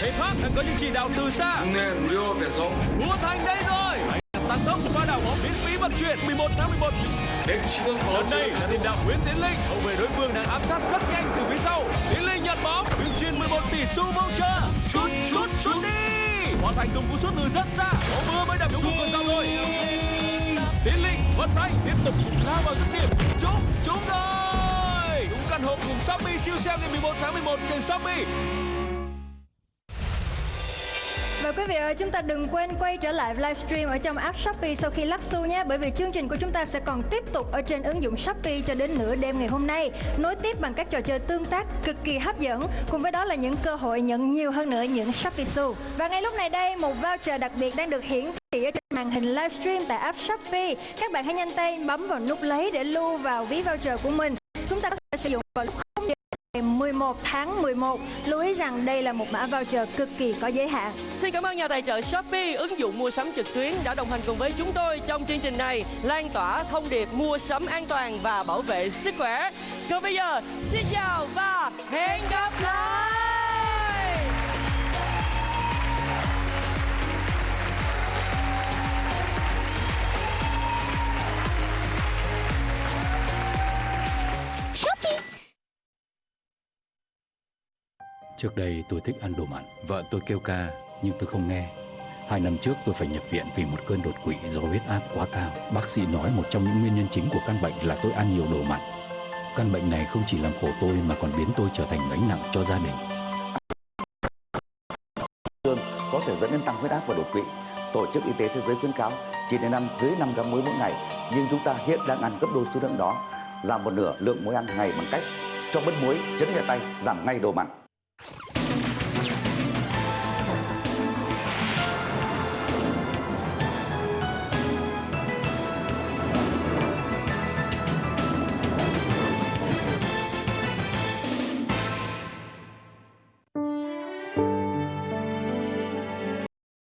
Thầy Pháp đã có những chỉ đạo từ xa. Nè, Murillo về rộng Vua Thành đây rồi. Tăng tốc pha đảo bóng miễn phí vận chuyển 11 tháng 11 Lần đây là tiền đạo Nguyễn Tiến Linh Hậu vệ đối phương đang áp sát rất nhanh từ phía sau. Tiến Linh nhận bóng Tuyên truyền 11 tỷ xu voucher Sút, sút, sút đi. Hoàn thành tung cú sút từ rất xa. Bóng vừa mới đập trúng cột cầu rồi. Tiến Linh vận tay tiếp tục lao vào dứt điểm. Trúng, trúng rồi. Đúng căn hộ cùng Shopee siêu sale ngày 11 tháng 11 trên Shopee. Và quý vị ơi, chúng ta đừng quên quay trở lại livestream ở trong app Shopee sau khi lắc xu nhé. Bởi vì chương trình của chúng ta sẽ còn tiếp tục ở trên ứng dụng Shopee cho đến nửa đêm ngày hôm nay. Nối tiếp bằng các trò chơi tương tác cực kỳ hấp dẫn. Cùng với đó là những cơ hội nhận nhiều hơn nữa những Shopee xu Và ngay lúc này đây, một voucher đặc biệt đang được hiển thị ở trên màn hình livestream tại app Shopee. Các bạn hãy nhanh tay bấm vào nút lấy để lưu vào ví voucher của mình. Chúng ta có thể sử dụng vào lúc 11 tháng 11 Lưu ý rằng đây là một mã voucher cực kỳ có giới hạn Xin cảm ơn nhà tài trợ Shopee, ứng dụng mua sắm trực tuyến đã đồng hành cùng với chúng tôi trong chương trình này, lan tỏa thông điệp mua sắm an toàn và bảo vệ sức khỏe. Còn bây giờ, xin chào và hẹn Trước đây tôi thích ăn đồ mặn, vợ tôi kêu ca nhưng tôi không nghe. Hai năm trước tôi phải nhập viện vì một cơn đột quỵ do huyết áp quá cao. Bác sĩ nói một trong những nguyên nhân chính của căn bệnh là tôi ăn nhiều đồ mặn. Căn bệnh này không chỉ làm khổ tôi mà còn biến tôi trở thành gánh nặng cho gia đình. có thể dẫn đến tăng huyết áp và đột quỵ. Tổ chức Y tế Thế giới khuyến cáo chỉ nên ăn dưới 5 gram muối mỗi ngày, nhưng chúng ta hiện đang ăn gấp đôi số lượng đó, giảm một nửa lượng muối ăn ngày bằng cách cho bớt muối, chấn nhẹ tay, giảm ngay đồ mặn.